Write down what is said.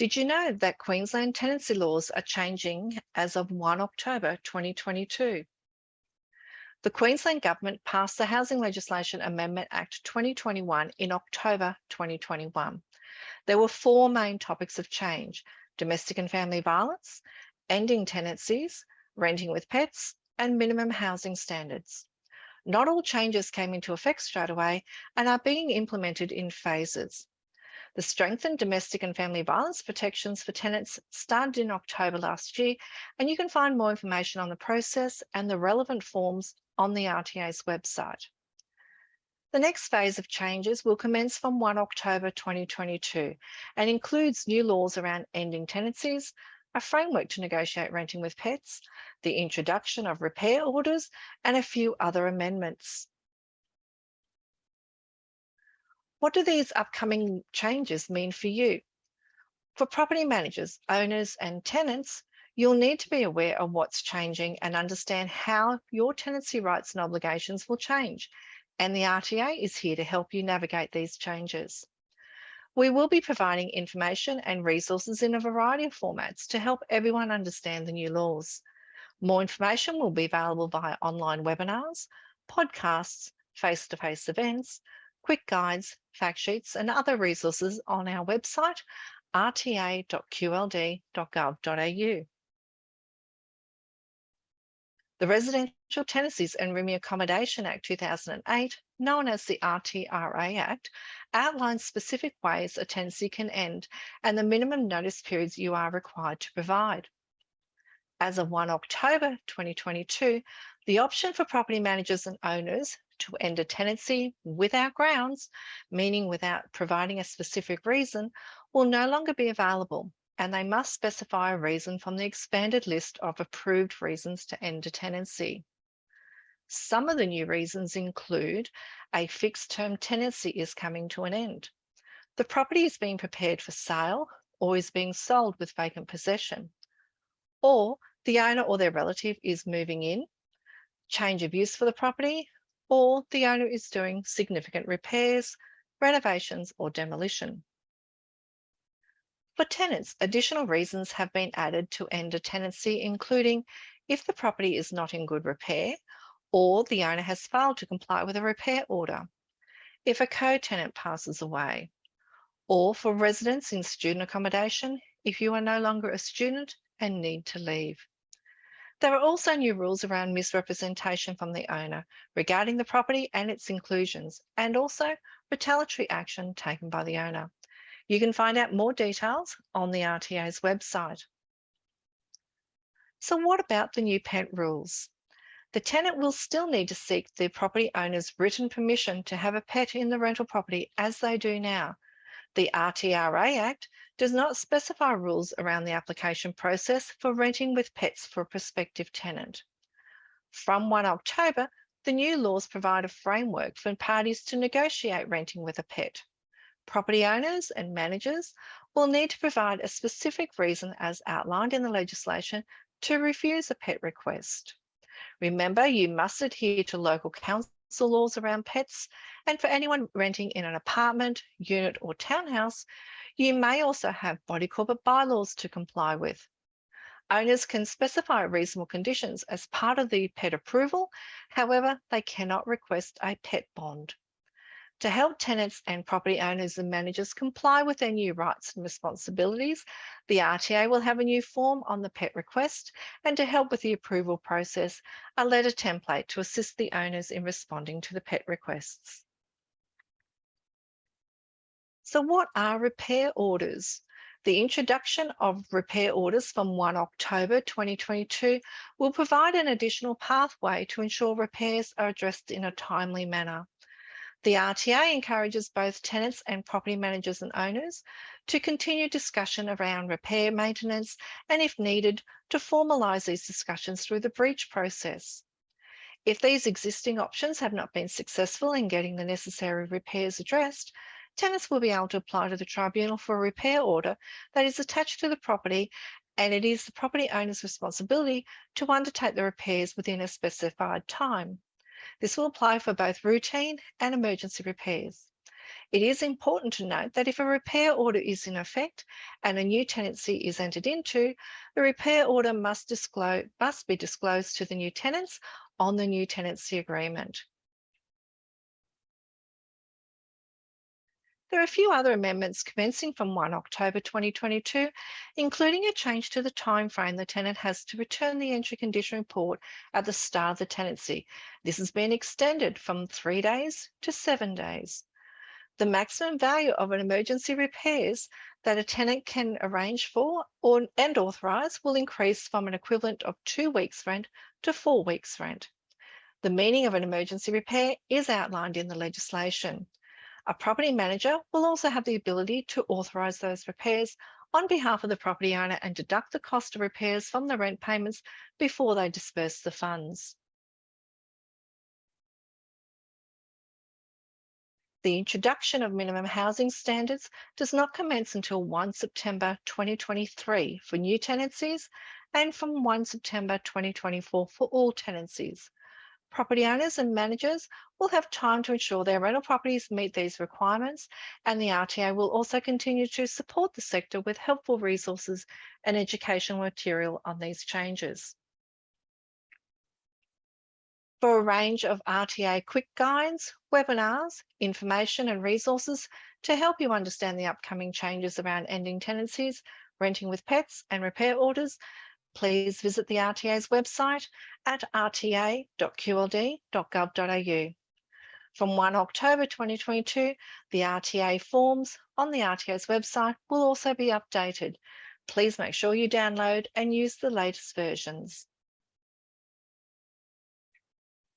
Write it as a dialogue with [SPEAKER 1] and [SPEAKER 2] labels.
[SPEAKER 1] Did you know that Queensland tenancy laws are changing as of 1 October 2022? The Queensland Government passed the Housing Legislation Amendment Act 2021 in October 2021. There were four main topics of change, domestic and family violence, ending tenancies, renting with pets, and minimum housing standards. Not all changes came into effect straight away and are being implemented in phases. The strengthened domestic and family violence protections for tenants started in October last year, and you can find more information on the process and the relevant forms on the RTA's website. The next phase of changes will commence from 1 October 2022 and includes new laws around ending tenancies, a framework to negotiate renting with pets, the introduction of repair orders, and a few other amendments. What do these upcoming changes mean for you? For property managers, owners, and tenants, you'll need to be aware of what's changing and understand how your tenancy rights and obligations will change. And the RTA is here to help you navigate these changes. We will be providing information and resources in a variety of formats to help everyone understand the new laws. More information will be available via online webinars, podcasts, face-to-face -face events, quick guides, fact sheets and other resources on our website rta.qld.gov.au. The Residential Tenancies and Rooming Accommodation Act 2008, known as the RTRA Act, outlines specific ways a tenancy can end and the minimum notice periods you are required to provide. As of 1 October 2022, the option for property managers and owners to end a tenancy without grounds, meaning without providing a specific reason, will no longer be available and they must specify a reason from the expanded list of approved reasons to end a tenancy. Some of the new reasons include a fixed term tenancy is coming to an end. The property is being prepared for sale or is being sold with vacant possession. Or the owner or their relative is moving in, change of use for the property, or the owner is doing significant repairs, renovations or demolition. For tenants, additional reasons have been added to end a tenancy, including if the property is not in good repair or the owner has failed to comply with a repair order, if a co-tenant passes away, or for residents in student accommodation if you are no longer a student and need to leave. There are also new rules around misrepresentation from the owner regarding the property and its inclusions, and also retaliatory action taken by the owner. You can find out more details on the RTA's website. So what about the new pet rules? The tenant will still need to seek the property owner's written permission to have a pet in the rental property as they do now. The RTRA Act does not specify rules around the application process for renting with pets for a prospective tenant. From 1 October, the new laws provide a framework for parties to negotiate renting with a pet. Property owners and managers will need to provide a specific reason as outlined in the legislation to refuse a pet request. Remember, you must adhere to local council laws around pets, and for anyone renting in an apartment, unit or townhouse, you may also have body corporate bylaws to comply with. Owners can specify reasonable conditions as part of the pet approval, however, they cannot request a pet bond. To help tenants and property owners and managers comply with their new rights and responsibilities, the RTA will have a new form on the pet request and to help with the approval process, a letter template to assist the owners in responding to the pet requests. So what are repair orders? The introduction of repair orders from 1 October 2022 will provide an additional pathway to ensure repairs are addressed in a timely manner. The RTA encourages both tenants and property managers and owners to continue discussion around repair maintenance and if needed to formalise these discussions through the breach process. If these existing options have not been successful in getting the necessary repairs addressed, tenants will be able to apply to the tribunal for a repair order that is attached to the property and it is the property owner's responsibility to undertake the repairs within a specified time. This will apply for both routine and emergency repairs. It is important to note that if a repair order is in effect and a new tenancy is entered into, the repair order must, disclose, must be disclosed to the new tenants on the new tenancy agreement. There are a few other amendments commencing from 1 October 2022, including a change to the timeframe the tenant has to return the entry condition report at the start of the tenancy. This has been extended from three days to seven days. The maximum value of an emergency repairs that a tenant can arrange for or, and authorise will increase from an equivalent of two weeks rent to four weeks rent. The meaning of an emergency repair is outlined in the legislation. A property manager will also have the ability to authorise those repairs on behalf of the property owner and deduct the cost of repairs from the rent payments before they disperse the funds. The introduction of minimum housing standards does not commence until 1 September 2023 for new tenancies and from 1 September 2024 for all tenancies. Property owners and managers will have time to ensure their rental properties meet these requirements and the RTA will also continue to support the sector with helpful resources and educational material on these changes. For a range of RTA quick guides, webinars, information and resources to help you understand the upcoming changes around ending tenancies, renting with pets and repair orders, please visit the RTA's website at rta.qld.gov.au. From 1 October 2022, the RTA forms on the RTA's website will also be updated. Please make sure you download and use the latest versions.